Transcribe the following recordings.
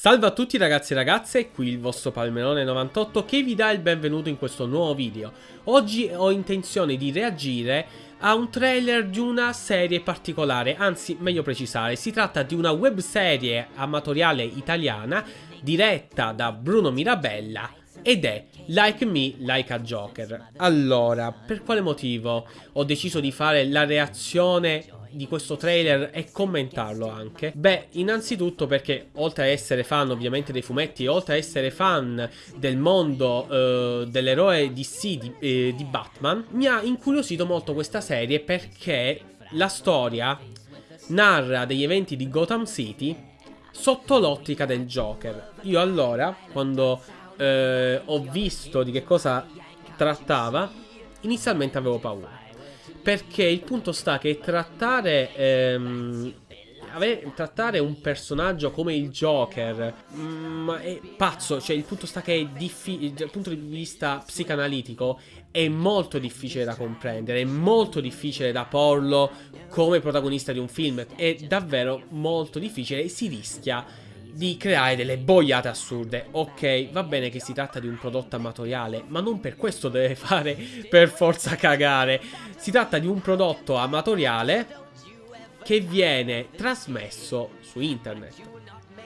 Salve a tutti ragazzi e ragazze, qui il vostro Palmerone98 che vi dà il benvenuto in questo nuovo video. Oggi ho intenzione di reagire a un trailer di una serie particolare, anzi meglio precisare, si tratta di una webserie amatoriale italiana diretta da Bruno Mirabella ed è Like Me, Like a Joker. Allora, per quale motivo ho deciso di fare la reazione di questo trailer e commentarlo anche? Beh, innanzitutto perché oltre a essere fan ovviamente dei fumetti, oltre a essere fan del mondo eh, dell'eroe DC di, eh, di Batman, mi ha incuriosito molto questa serie perché la storia narra degli eventi di Gotham City sotto l'ottica del Joker. Io allora, quando eh, ho visto di che cosa trattava, inizialmente avevo paura. Perché il punto sta che trattare, ehm, avere, trattare un personaggio come il Joker mm, è pazzo. Cioè, il punto sta che è. Dal punto di vista psicanalitico, è molto difficile da comprendere. È molto difficile da porlo come protagonista di un film. È davvero molto difficile e si rischia di creare delle boiate assurde. Ok, va bene che si tratta di un prodotto amatoriale, ma non per questo deve fare per forza cagare. Si tratta di un prodotto amatoriale che viene trasmesso su internet.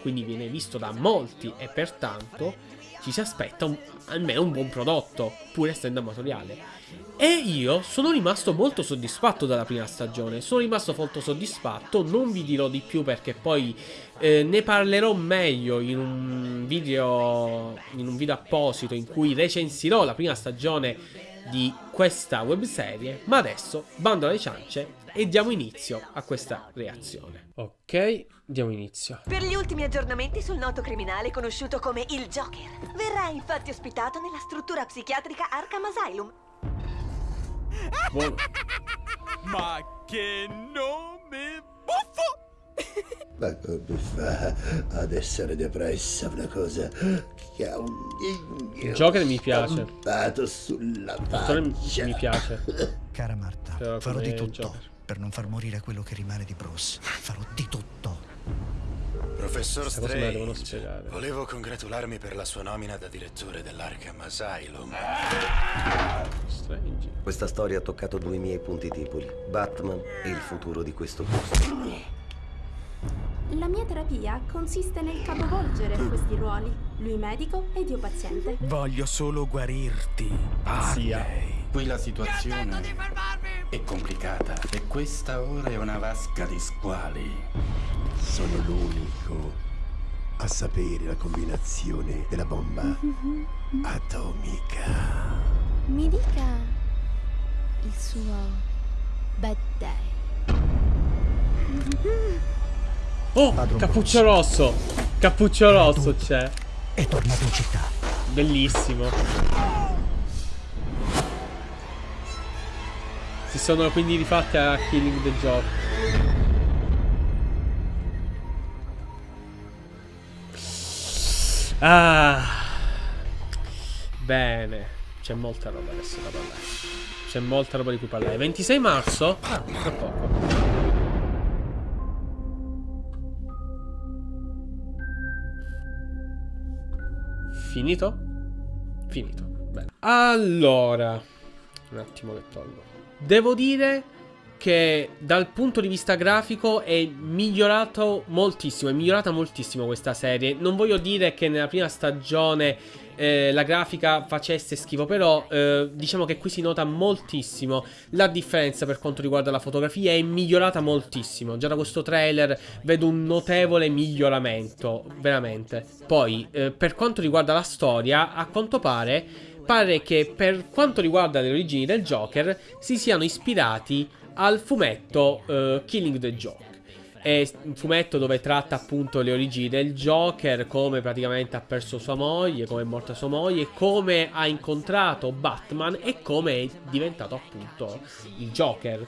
Quindi viene visto da molti e pertanto ci si aspetta un, almeno un buon prodotto, pur essendo amatoriale. E io sono rimasto molto soddisfatto dalla prima stagione, sono rimasto molto soddisfatto, non vi dirò di più perché poi eh, ne parlerò meglio in un video in un video apposito in cui recensirò la prima stagione di questa webserie, ma adesso bando alle ciance e diamo inizio a questa reazione. Ok, diamo inizio. Per gli ultimi aggiornamenti sul noto criminale conosciuto come il Joker, verrà infatti ospitato nella struttura psichiatrica Arkham Asylum. Buono. Ma che nome buffo! Ma come fa ad essere depressa una cosa che ha un Il Joker mi piace. sulla faccia? mi piace. Cara Marta, Però farò di tutto per non far morire quello che rimane di Bruce. Farò di tutto. Professor Strange, volevo congratularmi per la sua nomina da direttore dell'Arkham Asylum. Strange. Questa storia ha toccato due miei punti deboli, Batman e il futuro di questo posto. La mia terapia consiste nel capovolgere questi ruoli, lui medico ed io paziente. Voglio solo guarirti. Sia. Qui la situazione è complicata e questa ora è una vasca di squali. Sono l'unico a sapere la combinazione della bomba atomica. Mi dica il suo bad day. Oh, Padron Cappuccio Rosso. Cappuccio Rosso c'è. È tornato in città. Bellissimo. Si sono quindi rifatti a Killing the Joke. Ah. Bene. C'è molta roba adesso da parlare. C'è molta roba di cui parlare. 26 marzo? Ah, tra poco. Finito? Finito. Bene. Allora, un attimo che tolgo. Devo dire che dal punto di vista grafico è migliorato moltissimo, è migliorata moltissimo questa serie. Non voglio dire che nella prima stagione eh, la grafica facesse schifo, però eh, diciamo che qui si nota moltissimo la differenza per quanto riguarda la fotografia, è migliorata moltissimo. Già da questo trailer vedo un notevole miglioramento, veramente. Poi, eh, per quanto riguarda la storia, a quanto pare, pare che per quanto riguarda le origini del Joker si siano ispirati al fumetto eh, Killing the Joke. È un fumetto dove tratta appunto le origini del Joker, come praticamente ha perso sua moglie, come è morta sua moglie, come ha incontrato Batman e come è diventato appunto il Joker.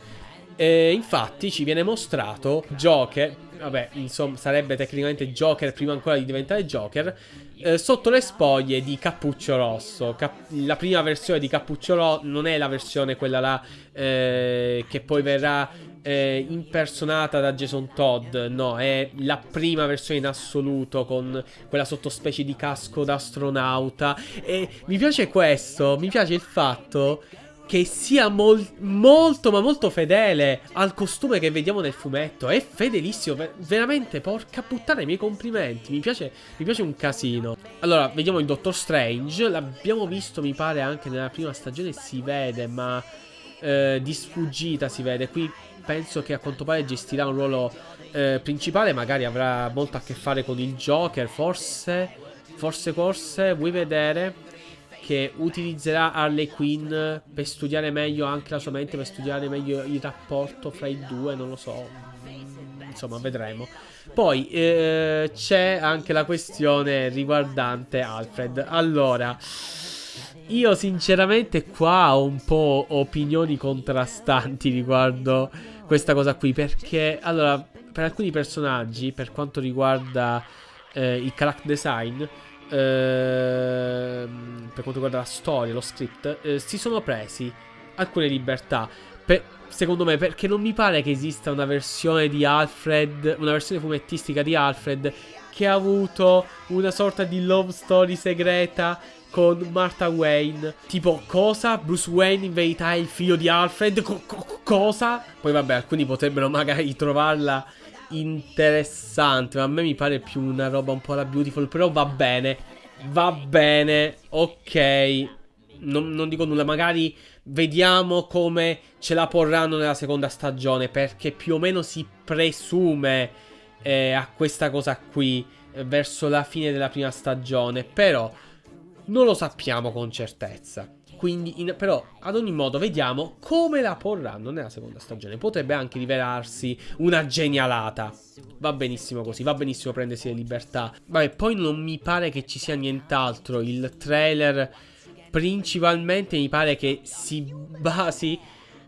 E infatti ci viene mostrato Joker, vabbè, insomma, sarebbe tecnicamente Joker prima ancora di diventare Joker, eh, sotto le spoglie di Cappuccio Rosso. Cap la prima versione di Cappuccio Rosso non è la versione quella là eh, che poi verrà eh, impersonata da Jason Todd, no, è la prima versione in assoluto con quella sottospecie di casco d'astronauta. E mi piace questo, mi piace il fatto che sia mol molto ma molto fedele al costume che vediamo nel fumetto. È fedelissimo, ver veramente, porca puttana, i miei complimenti. Mi piace, mi piace un casino. Allora, vediamo il Doctor Strange. L'abbiamo visto, mi pare, anche nella prima stagione, si vede, ma eh, di sfuggita si vede. Qui penso che a quanto pare gestirà un ruolo eh, principale, magari avrà molto a che fare con il Joker, forse, forse, forse, vuoi vedere che utilizzerà Harley Quinn per studiare meglio anche la sua mente, per studiare meglio il rapporto fra i due, non lo so, insomma vedremo. Poi eh, c'è anche la questione riguardante Alfred. Allora... Io sinceramente qua ho un po' opinioni contrastanti riguardo questa cosa qui perché allora per alcuni personaggi per quanto riguarda eh, il character design eh, per quanto riguarda la storia, lo script eh, si sono presi alcune libertà per, secondo me perché non mi pare che esista una versione di Alfred una versione fumettistica di Alfred che ha avuto una sorta di love story segreta con Martha Wayne. Tipo, cosa? Bruce Wayne in verità è il figlio di Alfred? Co co cosa? Poi vabbè, alcuni potrebbero magari trovarla interessante, ma a me mi pare più una roba un po' la Beautiful, però va bene. Va bene, ok. Non, non dico nulla, magari vediamo come ce la porranno nella seconda stagione, perché più o meno si presume eh, a questa cosa qui eh, verso la fine della prima stagione, però non lo sappiamo con certezza. Quindi, in, però, ad ogni modo, vediamo come la porranno nella seconda stagione. Potrebbe anche rivelarsi una genialata. Va benissimo così, va benissimo prendersi le libertà. Vabbè, poi non mi pare che ci sia nient'altro. Il trailer principalmente mi pare che si basi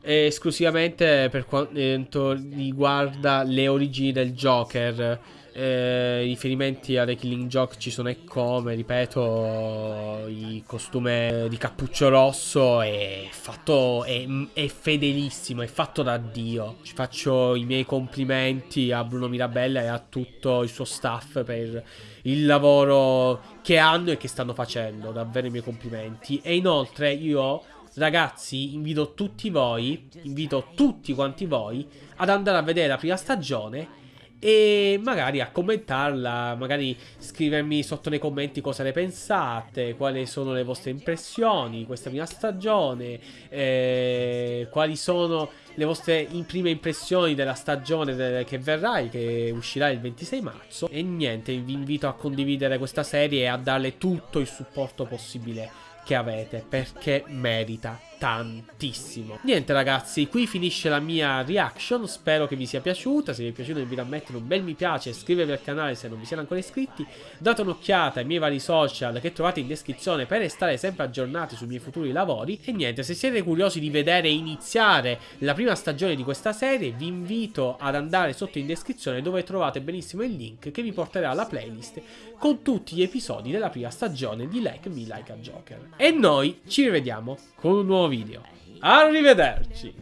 esclusivamente per quanto riguarda le origini del Joker eh, riferimenti a The Killing Joke ci sono e come, ripeto, il costume di cappuccio rosso è fatto, è, è, fedelissimo, è fatto da Dio. Ci faccio i miei complimenti a Bruno Mirabella e a tutto il suo staff per il lavoro che hanno e che stanno facendo, davvero i miei complimenti. E inoltre io ragazzi, invito tutti voi, invito tutti quanti voi ad andare a vedere la prima stagione e magari a commentarla, magari scrivermi sotto nei commenti cosa ne pensate, quali sono le vostre impressioni di questa prima stagione, eh, quali sono le vostre prime impressioni della stagione che verrà, che uscirà il 26 marzo. E niente, vi invito a condividere questa serie e a darle tutto il supporto possibile che avete perché merita tantissimo. Niente ragazzi, qui finisce la mia reaction, spero che vi sia piaciuta, se vi è piaciuto vi a un bel mi piace, iscrivervi al canale se non vi siete ancora iscritti, date un'occhiata ai miei vari social che trovate in descrizione per restare sempre aggiornati sui miei futuri lavori. E niente, se siete curiosi di vedere iniziare la prima stagione di questa serie vi invito ad andare sotto in descrizione dove trovate benissimo il link che vi porterà alla playlist con tutti gli episodi della prima stagione di Like Me Like a Joker. E noi ci rivediamo con un nuovo video. Arrivederci!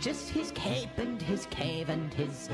just his cape and his cave and his...